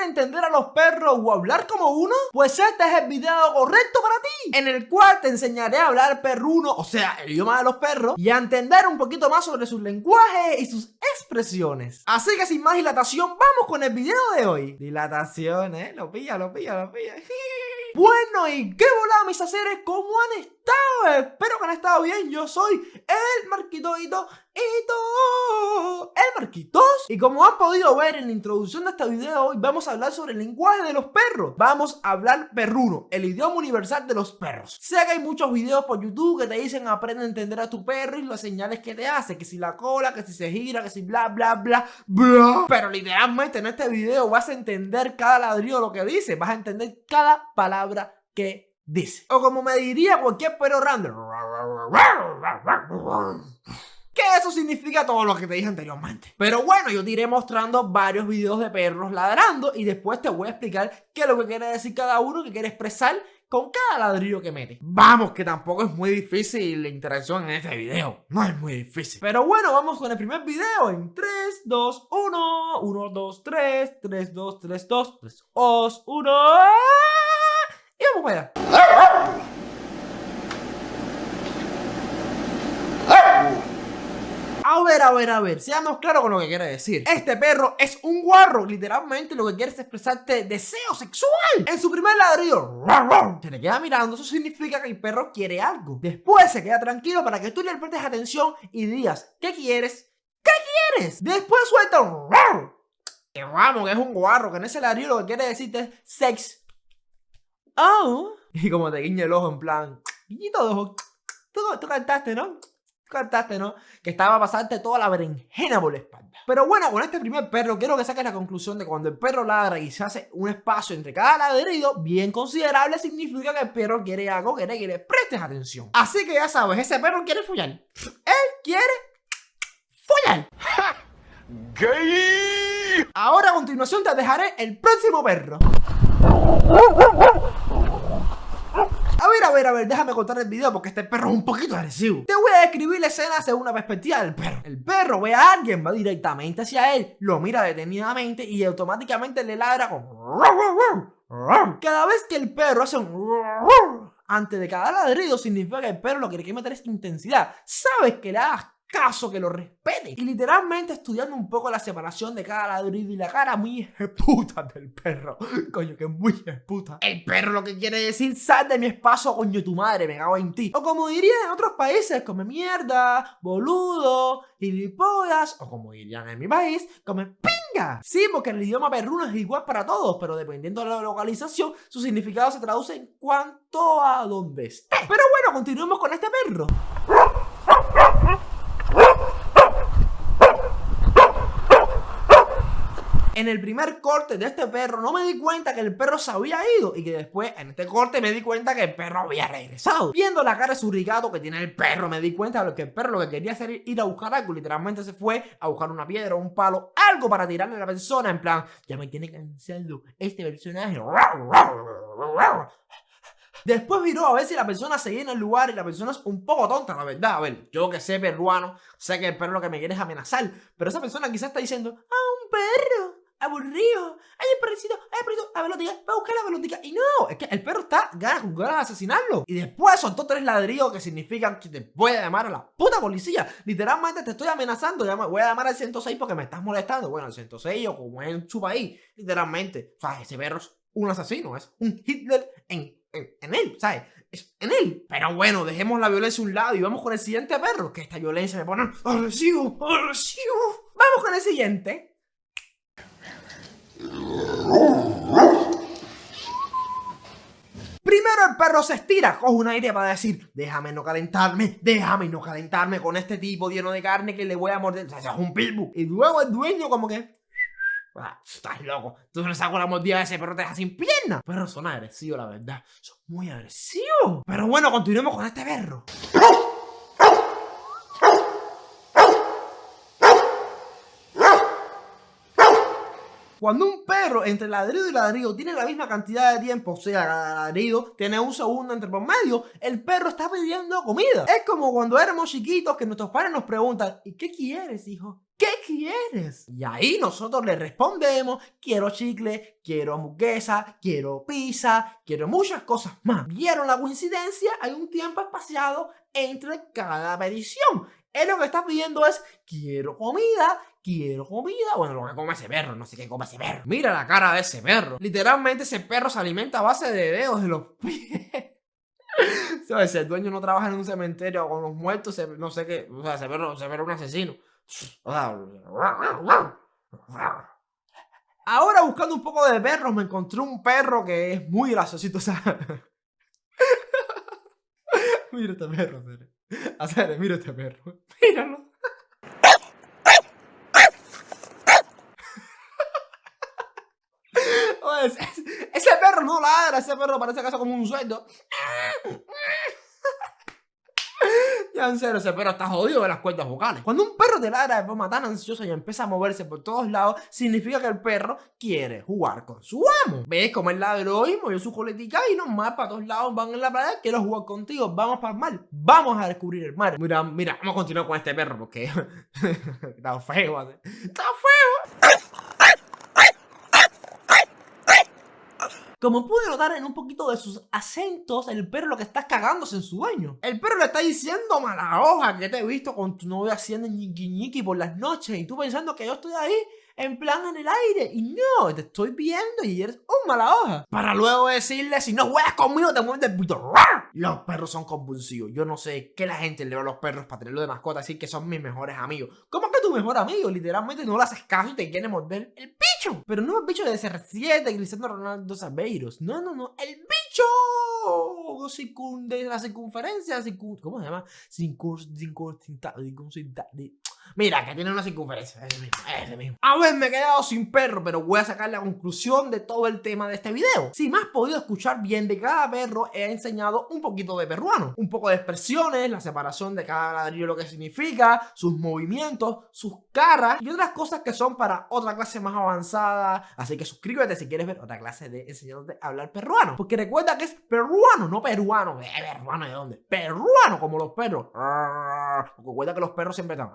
entender a los perros o hablar como uno? Pues este es el video correcto para ti, en el cual te enseñaré a hablar perruno, o sea, el idioma de los perros, y a entender un poquito más sobre sus lenguajes y sus expresiones. Así que sin más dilatación, vamos con el video de hoy. Dilatación, eh, lo pilla, lo pilla, lo pilla. Bueno, y qué volada mis aceres, ¿cómo han estado? Espero que han estado bien, yo soy el Marquitoito todo el Marquitos. Y como han podido ver en la introducción de este video, hoy vamos a hablar sobre el lenguaje de los perros. Vamos a hablar perruno, el idioma universal de los perros. Sé que hay muchos videos por YouTube que te dicen aprende a entender a tu perro y las señales que te hace, que si la cola, que si se gira, que si bla bla bla bla. Pero literalmente en este video vas a entender cada ladrillo lo que dice, vas a entender cada palabra que dice. O como me diría cualquier perro random. Que eso significa todo lo que te dije anteriormente. Pero bueno, yo te iré mostrando varios videos de perros ladrando y después te voy a explicar qué es lo que quiere decir cada uno, que quiere expresar con cada ladrillo que mete. Vamos, que tampoco es muy difícil la interacción en este video. No es muy difícil. Pero bueno, vamos con el primer video en 3, 2, 1. 1, 2, 3. 3, 2, 3, 2. 3, 2, 1. A ver, a ver, a ver, seamos claros con lo que quiere decir. Este perro es un guarro, literalmente lo que quiere es expresarte deseo sexual. En su primer ladrillo, se le queda mirando, eso significa que el perro quiere algo. Después se queda tranquilo para que tú le prestes atención y digas, ¿qué quieres? ¿Qué quieres? Después suelta que vamos, que es un guarro, que en ese ladrillo lo que quiere decirte es sex. Oh. Y como te guiña el ojo en plan, guiñito de ojo. Tú, tú cantaste, ¿no? cantaste, ¿no? Que estaba a pasarte toda la berenjena por la espalda. Pero bueno, con este primer perro quiero que saques la conclusión de que cuando el perro ladra y se hace un espacio entre cada ladrido bien considerable, significa que el perro quiere algo que le quiere prestes atención. Así que ya sabes, ese perro quiere follar. Él quiere follar. ¡Gay! Ahora a continuación te dejaré el próximo perro. Déjame contar el video porque este perro es un poquito agresivo. Te voy a describir la escena según una perspectiva del perro. El perro ve a alguien, va directamente hacia él, lo mira detenidamente y automáticamente le ladra con... Cada vez que el perro hace un... Antes de cada ladrido significa que el perro lo que quiere meter es intensidad. Sabes que le hagas caso, que lo respete. Y literalmente estudiando un poco la separación de cada ladrillo y la cara muy puta del perro. Coño, que muy puta. El perro lo que quiere decir, sal de mi espacio, coño, tu madre, me cago en ti. O como dirían en otros países, come mierda, boludo, gilipollas, o como dirían en mi país, come pinga. Sí, porque el idioma perruno es igual para todos, pero dependiendo de la localización, su significado se traduce en cuanto a dónde esté. Pero bueno, continuemos con este perro. En el primer corte de este perro no me di cuenta que el perro se había ido y que después en este corte me di cuenta que el perro había regresado. Viendo la cara surrigado que tiene el perro me di cuenta de que el perro lo que quería hacer era ir a buscar algo, literalmente se fue a buscar una piedra, un palo, algo para tirarle a la persona en plan, ya me tiene cansado este personaje. Después miró a ver si la persona seguía en el lugar y la persona es un poco tonta, la verdad. A ver, yo que sé peruano, sé que el perro lo que me quiere es amenazar, pero esa persona quizás está diciendo, ah, un perro aburrido. Ay, el perrito, ay, el perrito, a velotica, va a buscar la velotica. Y no, es que el perro está ganas con asesinarlo. Y después soltó tres ladrillos que significan que te voy a llamar a la puta policía. Literalmente te estoy amenazando. Voy a llamar al 106 porque me estás molestando. Bueno, el 106 o como es en su país, literalmente. O sea, ese perro es un asesino, es un Hitler en, en, en él, ¿sabes? Es en él. Pero bueno, dejemos la violencia a un lado y vamos con el siguiente perro. Que esta violencia me pone agresivo, agresivo. Vamos con el siguiente. Primero el perro se estira, coge un aire para decir, déjame no calentarme, déjame no calentarme con este tipo lleno de carne que le voy a morder. O sea, es un pitbull. Y luego el dueño como que... Ah, estás loco, tú no saco la mordida de ese perro te deja sin pierna. Perros son agresivos, la verdad. Son muy agresivos. Pero bueno, continuemos con este perro. Cuando un perro entre ladrido y ladrido tiene la misma cantidad de tiempo, o sea, cada ladrido tiene un segundo entre por medio, el perro está pidiendo comida. Es como cuando éramos chiquitos que nuestros padres nos preguntan, ¿y qué quieres, hijo? ¿Qué quieres? Y ahí nosotros le respondemos, quiero chicle, quiero hamburguesa, quiero pizza, quiero muchas cosas más. ¿Vieron la coincidencia? Hay un tiempo espaciado entre cada petición. Él lo que está pidiendo es, quiero comida, quiero comida. Bueno, lo que come ese perro, no sé qué come ese perro. Mira la cara de ese perro. Literalmente ese perro se alimenta a base de dedos de los pies. Si el dueño no trabaja en un cementerio con los muertos, no sé qué. O sea, ese perro, ese perro es un asesino. Ahora buscando un poco de perros me encontré un perro que es muy graciosito, mira este perro, Hacer, mira este perro. Míralo. ese perro no ladra, ese perro parece que hace como un sueldo. Ya en ese perro está jodido de las cuerdas vocales. Cuando un perro te ladra de forma tan ansiosa y empieza a moverse por todos lados, significa que el perro quiere jugar con su amo. ¿Ves cómo el ladró y movió su coletica y nomás para todos lados van en la playa? Quiero jugar contigo, vamos para el mar, vamos a descubrir el mar. Mira, mira, vamos a continuar con este perro porque está feo, está feo. Como pude notar en un poquito de sus acentos, el perro lo que está cagándose en su dueño. El perro le está diciendo mala hoja que te he visto con tu novia haciendo ñiqui por las noches y tú pensando que yo estoy ahí en plan en el aire. Y no, te estoy viendo y eres un mala hoja. Para luego decirle, si no juegas conmigo, te mueves del pito. Los perros son convulsivos. Yo no sé qué la gente le da a los perros para tenerlo de mascota, decir que son mis mejores amigos. ¿Cómo que tu mejor amigo? Literalmente no le haces caso y te quiere morder el Pero no el bicho de CR7 Cristiano Ronaldo Sabeiros. No, no, no. El bicho de la circunferencia, ¿cómo se llama? Circun, Mira, que tiene una circunferencia, ese mismo, ese mismo. A ver, me he quedado sin perro, pero voy a sacar la conclusión de todo el tema de este video. Si me has podido escuchar bien, de cada perro he enseñado un poquito de peruano. Un poco de expresiones, la separación de cada ladrillo, lo que significa, sus movimientos, sus caras y otras cosas que son para otra clase más avanzada. Así que suscríbete si quieres ver otra clase de enseñándote a hablar peruano. Porque recuerda que es peruano, no peruano. Peruano de dónde? Peruano, como los perros. Porque recuerda que los perros siempre están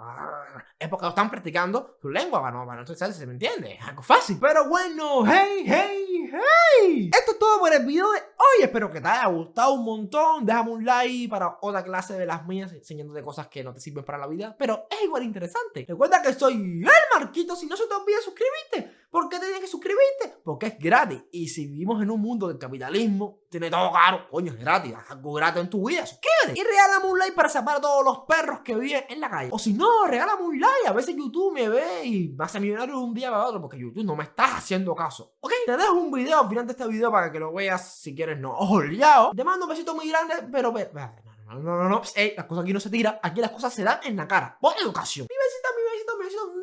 es porque están practicando su lengua para no, para no se me entiende, algo fácil. Pero bueno, hey, hey, hey. Esto es todo por el video de hoy, espero que te haya gustado un montón. Déjame un like para otra clase de las mías enseñándote cosas que no te sirven para la vida, pero es igual interesante. Recuerda que soy el Marquito, si no se te olvide suscribirte. ¿Por qué tienes que suscribirte? Porque es gratis. Y si vivimos en un mundo del capitalismo, tiene todo caro, coño, es gratis, haz algo gratis en tu vida, suscríbete. Y regálame un like para separar a todos los perros que viven en la calle. O si no, regálame un like, a veces YouTube me ve y me hace millonario de un día para otro, porque YouTube no me está haciendo caso. ¿Ok? Te dejo un video al final de este video para que lo veas si quieres no. Olvidado. Te mando un besito muy grande, pero... No, no, no, no. Ey, las cosas aquí no se tiran, aquí las cosas se dan en la cara. Por educación. Mi besito